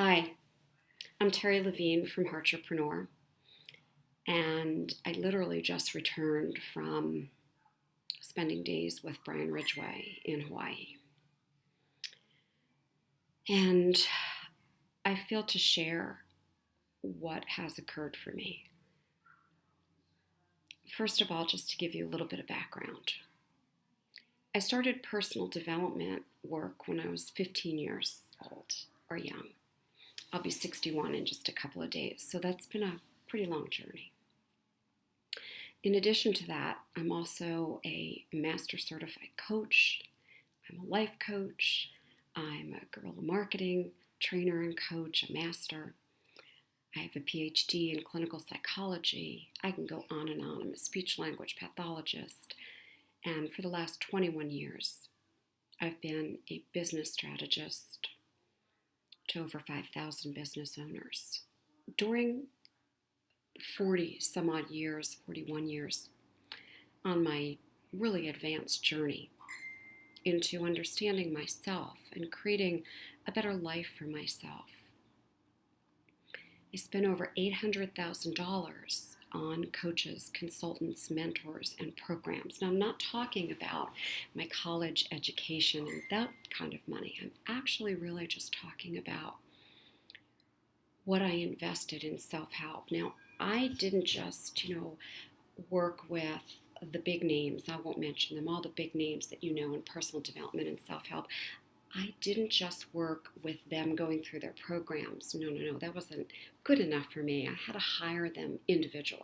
Hi, I'm Terri Levine from Heartrepreneur, and I literally just returned from spending days with Brian Ridgway in Hawaii. And I feel to share what has occurred for me. First of all, just to give you a little bit of background. I started personal development work when I was 15 years old or young. I'll be 61 in just a couple of days, so that's been a pretty long journey. In addition to that, I'm also a master certified coach. I'm a life coach. I'm a guerrilla marketing trainer and coach, a master. I have a PhD in clinical psychology. I can go on and on. I'm a speech language pathologist. And for the last 21 years, I've been a business strategist to over 5,000 business owners. During 40 some odd years, 41 years, on my really advanced journey into understanding myself and creating a better life for myself. I spent over $800,000 on coaches, consultants, mentors, and programs. Now, I'm not talking about my college education and that kind of money. I'm actually really just talking about what I invested in self help. Now, I didn't just, you know, work with the big names. I won't mention them, all the big names that you know in personal development and self help. I didn't just work with them going through their programs. No, no, no, that wasn't good enough for me. I had to hire them individually.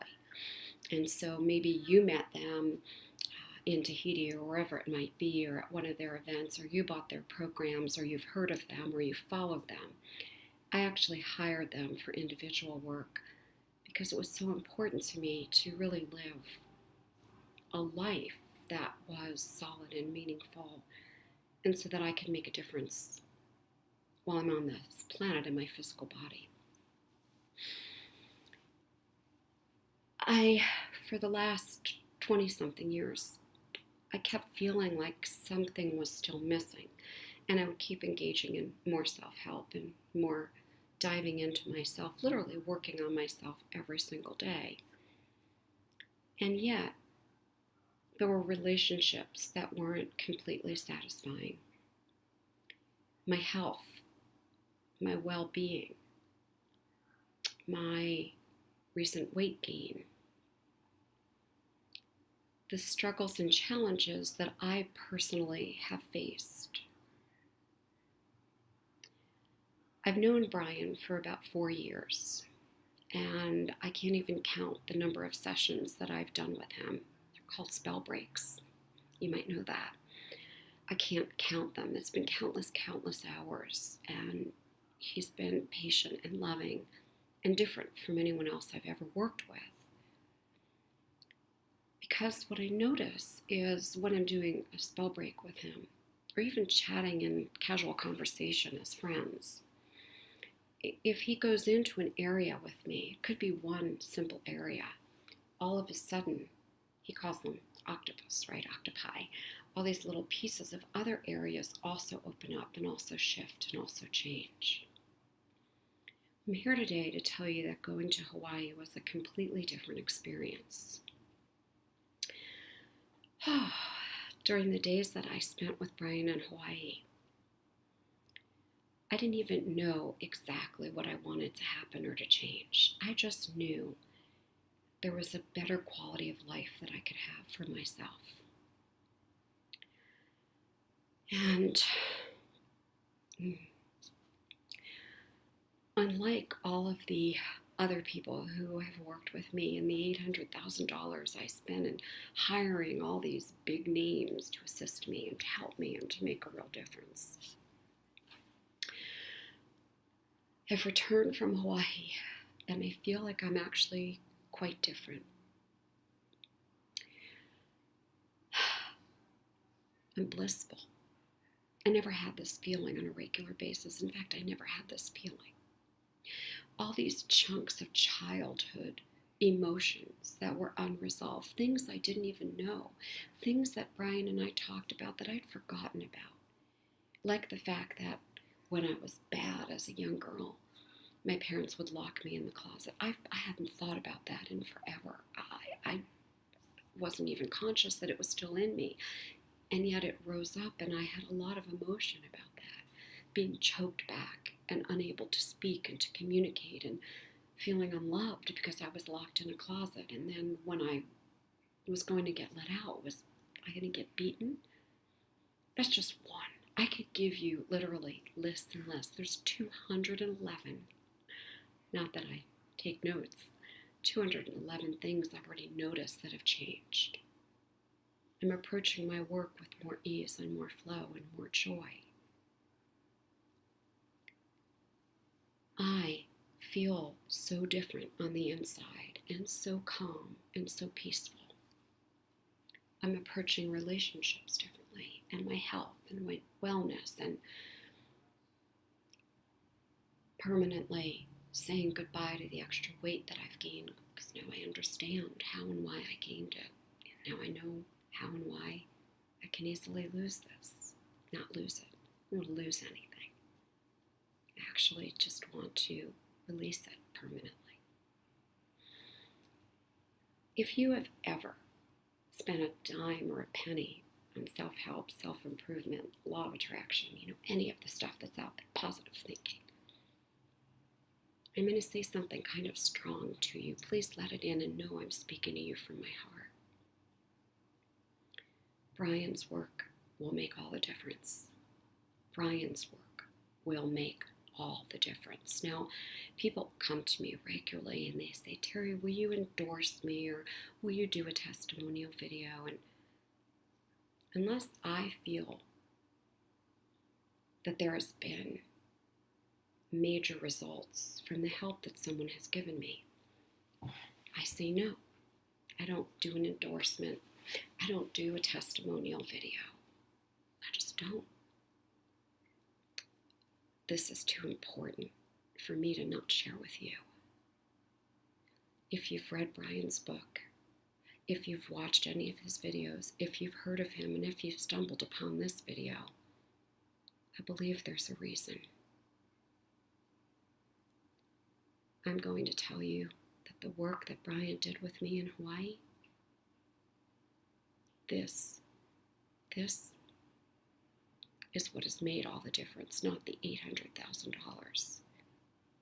And so maybe you met them uh, in Tahiti or wherever it might be, or at one of their events, or you bought their programs, or you've heard of them, or you followed them. I actually hired them for individual work because it was so important to me to really live a life that was solid and meaningful and so that I can make a difference while I'm on this planet in my physical body. I, for the last 20 something years, I kept feeling like something was still missing. And I would keep engaging in more self help and more diving into myself, literally working on myself every single day. And yet, there were relationships that weren't completely satisfying. My health, my well being, my recent weight gain, the struggles and challenges that I personally have faced. I've known Brian for about four years, and I can't even count the number of sessions that I've done with him called spell breaks. You might know that. I can't count them. It's been countless, countless hours. And he's been patient and loving and different from anyone else I've ever worked with. Because what I notice is when I'm doing a spell break with him, or even chatting in casual conversation as friends, if he goes into an area with me, it could be one simple area, all of a sudden he calls them octopus, right? Octopi. All these little pieces of other areas also open up and also shift and also change. I'm here today to tell you that going to Hawaii was a completely different experience. During the days that I spent with Brian in Hawaii, I didn't even know exactly what I wanted to happen or to change. I just knew there was a better quality of life that I could have for myself. And mm, unlike all of the other people who have worked with me and the $800,000 I spent in hiring all these big names to assist me and to help me and to make a real difference. I've returned from Hawaii and I feel like I'm actually quite different. I'm blissful. I never had this feeling on a regular basis. In fact, I never had this feeling. All these chunks of childhood emotions that were unresolved, things I didn't even know, things that Brian and I talked about that I'd forgotten about. Like the fact that when I was bad as a young girl, my parents would lock me in the closet. I, I hadn't thought about that in forever. I, I wasn't even conscious that it was still in me. And yet it rose up, and I had a lot of emotion about that. Being choked back and unable to speak and to communicate and feeling unloved because I was locked in a closet. And then when I was going to get let out, was I going to get beaten? That's just one. I could give you literally lists and lists. There's 211. Not that I take notes. 211 things I've already noticed that have changed. I'm approaching my work with more ease and more flow and more joy. I feel so different on the inside and so calm and so peaceful. I'm approaching relationships differently and my health and my wellness and permanently saying goodbye to the extra weight that I've gained because now I understand how and why I gained it. And now I know how and why I can easily lose this, not lose it. or lose anything. I actually just want to release it permanently. If you have ever spent a dime or a penny on self help, self improvement, law of attraction, you know, any of the stuff that's out there, positive thinking, I'm going to say something kind of strong to you. Please let it in and know I'm speaking to you from my heart. Brian's work will make all the difference. Brian's work will make all the difference. Now, people come to me regularly and they say, Terri, will you endorse me or will you do a testimonial video? And unless I feel that there has been major results from the help that someone has given me, I say no. I don't do an endorsement. I don't do a testimonial video. I just don't. This is too important for me to not share with you. If you've read Brian's book, if you've watched any of his videos, if you've heard of him, and if you've stumbled upon this video, I believe there's a reason. I'm going to tell you that the work that Brian did with me in Hawaii, this, this is what has made all the difference, not the $800,000.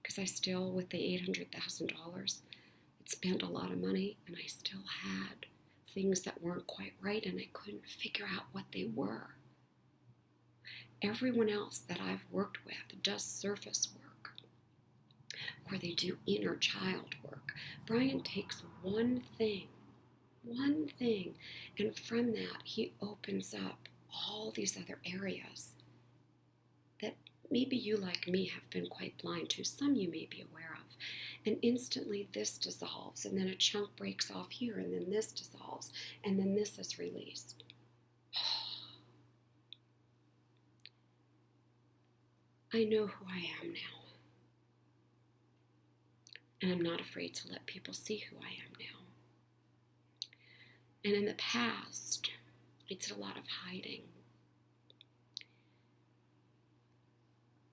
Because I still, with the $800,000, had spent a lot of money and I still had things that weren't quite right and I couldn't figure out what they were. Everyone else that I've worked with does surface work or they do inner child work. Brian takes one thing, one thing, and from that he opens up all these other areas that maybe you, like me, have been quite blind to. Some you may be aware of. And instantly this dissolves, and then a chunk breaks off here, and then this dissolves, and then this is released. I know who I am now. And I'm not afraid to let people see who I am now. And in the past, I did a lot of hiding.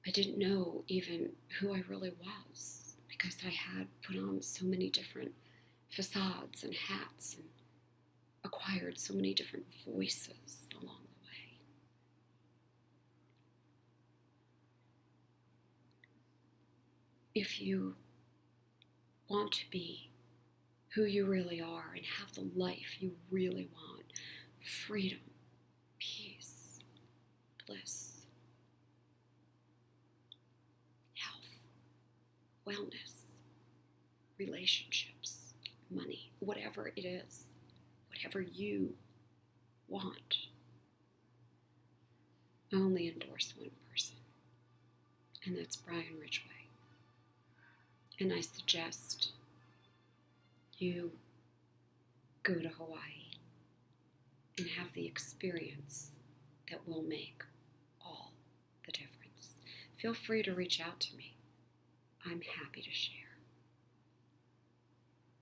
I didn't know even who I really was because I had put on so many different facades and hats and acquired so many different voices along the way. If you want to be who you really are and have the life you really want, freedom, peace, bliss, health, wellness, relationships, money, whatever it is, whatever you want. I only endorse one person, and that's Brian Ridgway. And I suggest you go to Hawaii and have the experience that will make all the difference. Feel free to reach out to me. I'm happy to share.